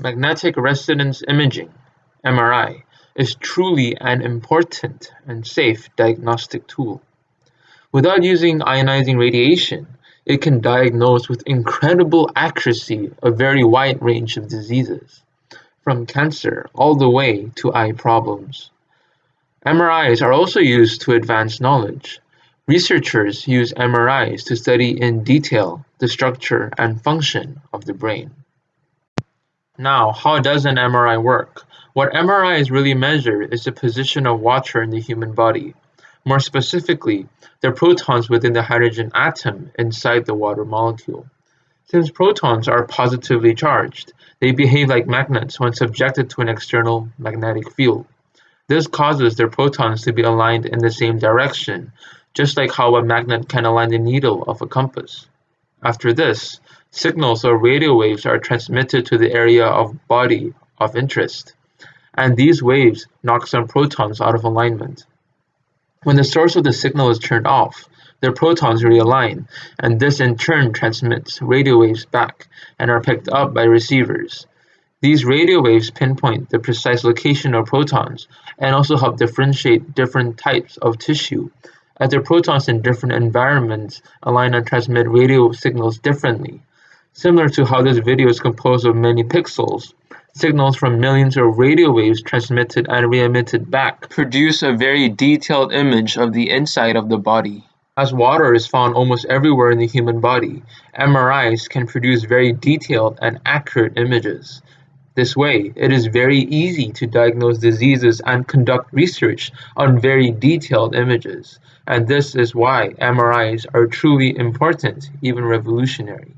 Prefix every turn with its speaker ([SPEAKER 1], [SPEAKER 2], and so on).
[SPEAKER 1] Magnetic resonance imaging (MRI) is truly an important and safe diagnostic tool. Without using ionizing radiation, it can diagnose with incredible accuracy a very wide range of diseases, from cancer all the way to eye problems. MRIs are also used to advance knowledge. Researchers use MRIs to study in detail the structure and function of the brain. Now, how does an MRI work? What MRI MRIs really measure is the position of water in the human body. More specifically, the protons within the hydrogen atom inside the water molecule. Since protons are positively charged, they behave like magnets when subjected to an external magnetic field. This causes their protons to be aligned in the same direction, just like how a magnet can align the needle of a compass. After this, Signals or radio waves are transmitted to the area of body of interest, and these waves knock some protons out of alignment. When the source of the signal is turned off, the protons realign, and this in turn transmits radio waves back and are picked up by receivers. These radio waves pinpoint the precise location of protons and also help differentiate different types of tissue, as the protons in different environments align and transmit radio signals differently. Similar to how this video is composed of many pixels, signals from millions of radio waves transmitted and re-emitted back produce a very detailed image of the inside of the body. As water is found almost everywhere in the human body, MRIs can produce very detailed and accurate images. This way, it is very easy to diagnose diseases and conduct research on very detailed images. And this is why MRIs are truly important, even revolutionary.